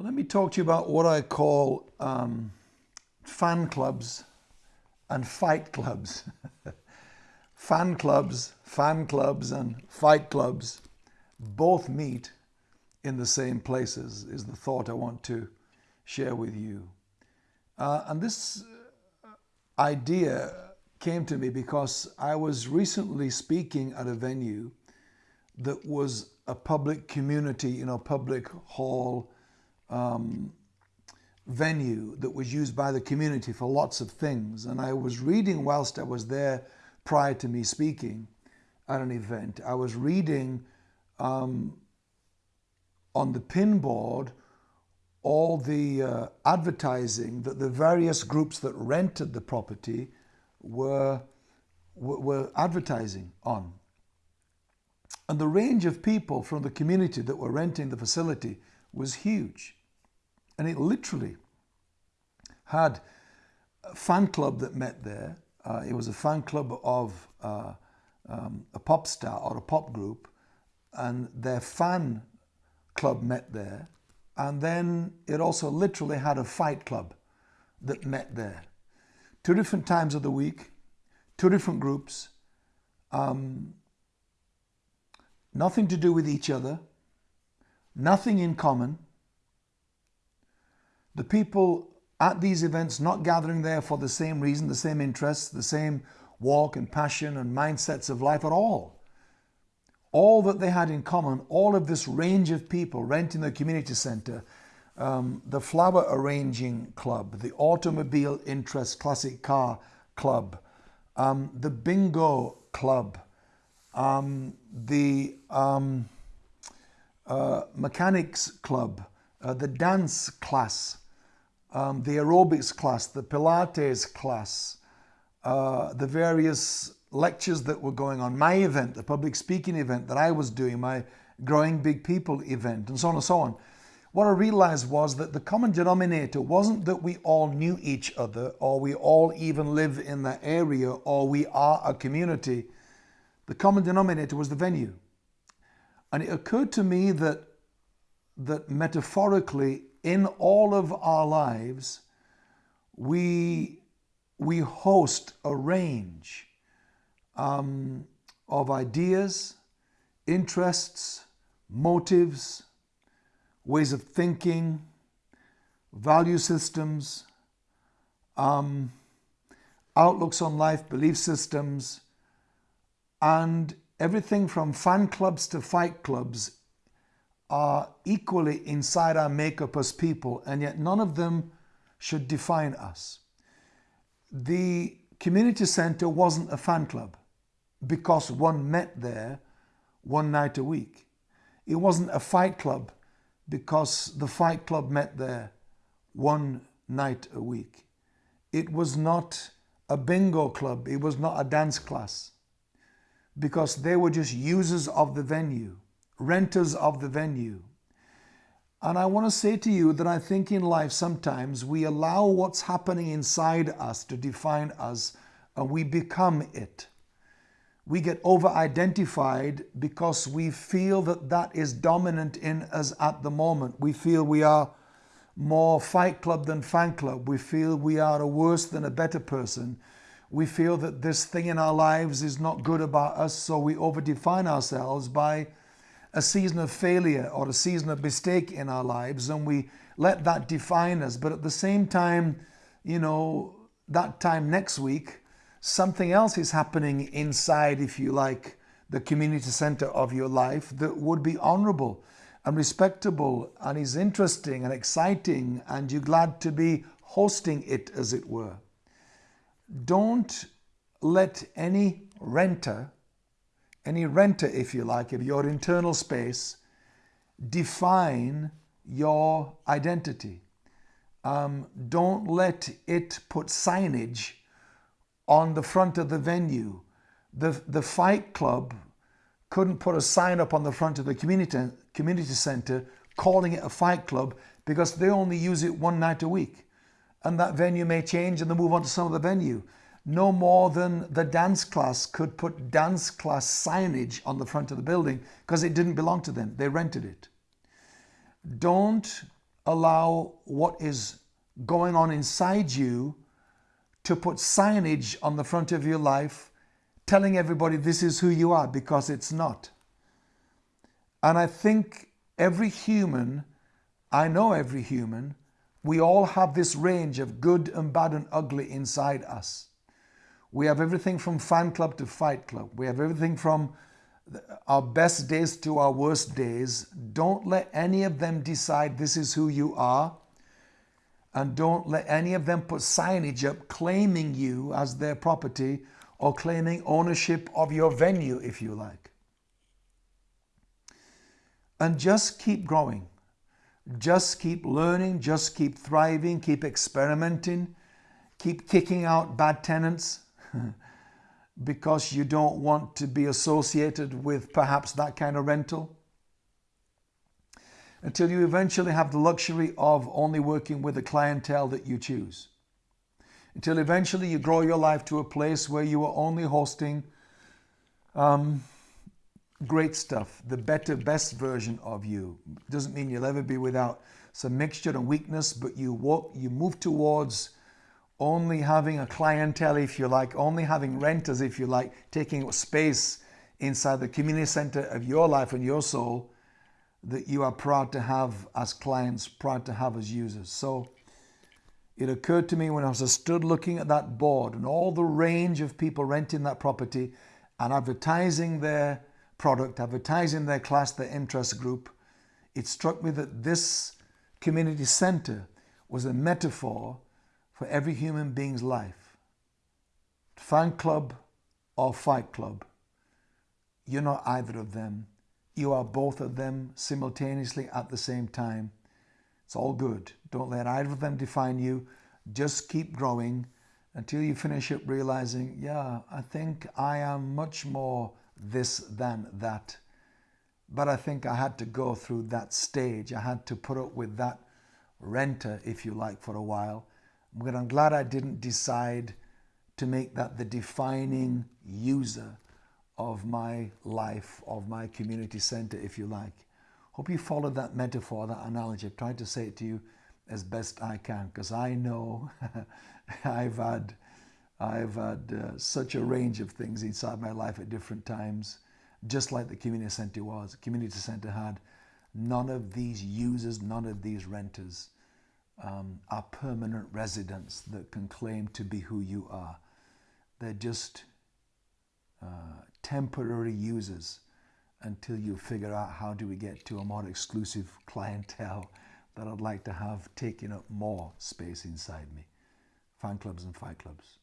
Well, let me talk to you about what I call um, fan clubs and fight clubs. fan clubs, fan clubs, and fight clubs both meet in the same places, is the thought I want to share with you. Uh, and this idea came to me because I was recently speaking at a venue that was a public community, you know, public hall um, venue that was used by the community for lots of things. And I was reading whilst I was there prior to me speaking at an event, I was reading um, on the pinboard all the uh, advertising that the various groups that rented the property were, were advertising on. And the range of people from the community that were renting the facility was huge. And it literally had a fan club that met there. Uh, it was a fan club of uh, um, a pop star or a pop group, and their fan club met there. And then it also literally had a fight club that met there. Two different times of the week, two different groups, um, nothing to do with each other, nothing in common the people at these events not gathering there for the same reason, the same interests, the same walk and passion and mindsets of life at all. All that they had in common, all of this range of people renting the community center, um, the flower arranging club, the automobile interest classic car club, um, the bingo club, um, the um, uh, mechanics club, uh, the dance class, um, the aerobics class, the Pilates class, uh, the various lectures that were going on, my event, the public speaking event that I was doing, my Growing Big People event, and so on and so on. What I realized was that the common denominator wasn't that we all knew each other or we all even live in that area or we are a community. The common denominator was the venue. And it occurred to me that, that metaphorically in all of our lives, we, we host a range um, of ideas, interests, motives, ways of thinking, value systems, um, outlooks on life, belief systems, and everything from fan clubs to fight clubs are equally inside our makeup as people, and yet none of them should define us. The community center wasn't a fan club because one met there one night a week. It wasn't a fight club because the fight club met there one night a week. It was not a bingo club. It was not a dance class because they were just users of the venue renters of the venue. And I want to say to you that I think in life sometimes we allow what's happening inside us to define us and we become it. We get over identified because we feel that that is dominant in us at the moment. We feel we are more fight club than fan club. We feel we are a worse than a better person. We feel that this thing in our lives is not good about us, so we over define ourselves by a season of failure or a season of mistake in our lives and we let that define us. But at the same time, you know, that time next week, something else is happening inside, if you like, the community center of your life that would be honorable and respectable and is interesting and exciting and you're glad to be hosting it as it were. Don't let any renter any renter, if you like, of your internal space, define your identity. Um, don't let it put signage on the front of the venue. The, the Fight Club couldn't put a sign up on the front of the community, community center calling it a fight club because they only use it one night a week. And that venue may change and they move on to some other venue no more than the dance class could put dance class signage on the front of the building because it didn't belong to them. They rented it. Don't allow what is going on inside you to put signage on the front of your life telling everybody this is who you are because it's not. And I think every human, I know every human, we all have this range of good and bad and ugly inside us. We have everything from fan club to fight club. We have everything from our best days to our worst days. Don't let any of them decide this is who you are. And don't let any of them put signage up claiming you as their property or claiming ownership of your venue, if you like. And just keep growing. Just keep learning, just keep thriving, keep experimenting, keep kicking out bad tenants because you don't want to be associated with perhaps that kind of rental. Until you eventually have the luxury of only working with the clientele that you choose. Until eventually you grow your life to a place where you are only hosting um, great stuff, the better, best version of you. Doesn't mean you'll ever be without some mixture and weakness, but you walk, you move towards only having a clientele, if you like, only having renters, if you like, taking space inside the community center of your life and your soul that you are proud to have as clients, proud to have as users. So it occurred to me when I was stood looking at that board and all the range of people renting that property and advertising their product, advertising their class, their interest group, it struck me that this community center was a metaphor for every human being's life. Fan club or fight club, you're not either of them. You are both of them simultaneously at the same time. It's all good. Don't let either of them define you. Just keep growing until you finish up realizing, yeah, I think I am much more this than that. But I think I had to go through that stage. I had to put up with that renter, if you like, for a while. But I'm glad I didn't decide to make that the defining user of my life, of my community center, if you like. Hope you followed that metaphor, that analogy. I've tried to say it to you as best I can because I know I've had I've had uh, such a range of things inside my life at different times, just like the community center was. The community center had none of these users, none of these renters um, are permanent residents that can claim to be who you are. They're just uh, temporary users until you figure out how do we get to a more exclusive clientele that I'd like to have taking up more space inside me. Fan clubs and fight clubs.